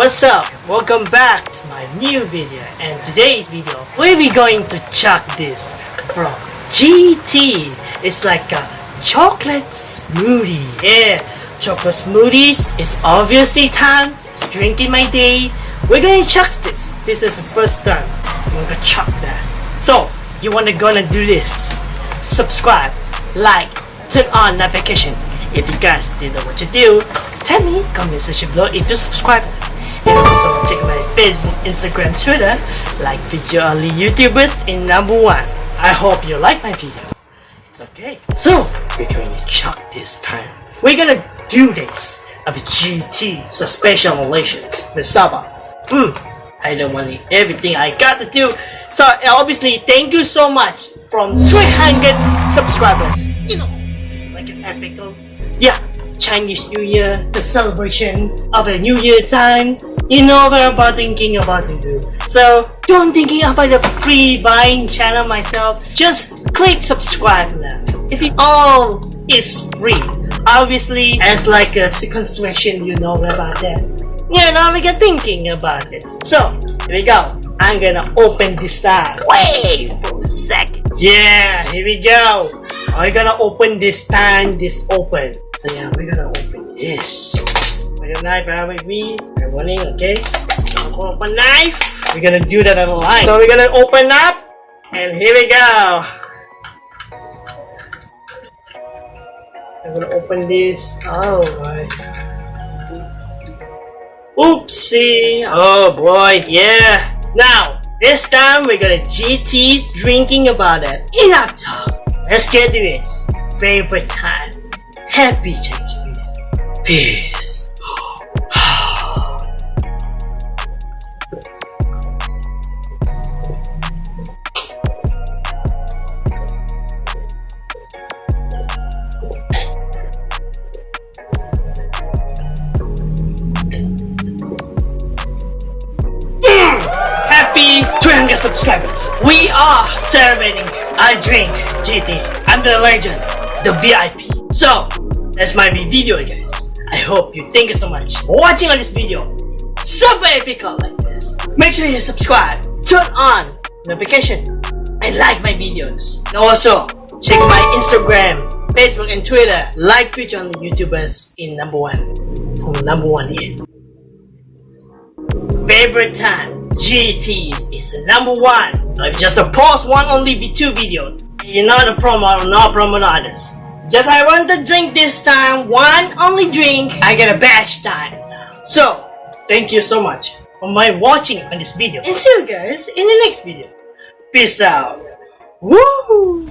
what's up? Welcome back to my new video and today's video we'll be going to chuck this from GT. It's like a chocolate smoothie. Yeah, chocolate smoothies It's obviously time. It's drinking my day. We're gonna chuck this. This is the first time I'm gonna chuck that. So, you wanna gonna do this? Subscribe, like, turn on notification. If you guys didn't know what to do, tell me comment section below if you subscribe and also check my Facebook, Instagram, Twitter like video only YouTubers in number one. I hope you like my video. It's okay. So we're going to chuck this time. We're gonna do this of GT suspension relations with Saba. Hmm. I don't want everything I got to do. So obviously thank you so much from 300 subscribers. You know, like an epic. Yeah, Chinese New Year, the celebration of a New Year time. You know what I'm about thinking about it do. So don't thinking about the free buying channel myself. Just click subscribe now. If it all is free, obviously as like a consumption, you know about that. Yeah, now we get thinking about this. So here we go. I'm gonna open this time. Wait for a second. Yeah, here we go. We're gonna open this time. This open. So yeah, we're gonna open this. With a knife with me. Running, okay? Open knife. We're gonna do that on line. So we're gonna open up. And here we go. I'm gonna open this. Oh my. Oopsie. Oh boy, yeah. Now, this time we're gonna GT's drinking about it. Enough talk. Let's get to this. Favorite time. Happy Year. Peace. 300 subscribers. We are celebrating. I drink GT. I'm the legend, the VIP. So, that's my video guys. I hope you thank you so much for watching on this video. Super epic like this. Make sure you subscribe, turn on notification, and like my videos. Also, check my Instagram, Facebook, and Twitter. Like feature on the YouTubers in number one. From number one here. Favorite time, GTs is number one. If just a post one only be two videos. You're not a promo, not promote others. Just I want to drink this time, one only drink, I get a batch time. So, thank you so much for my watching on this video. And see you guys in the next video. Peace out. Woo!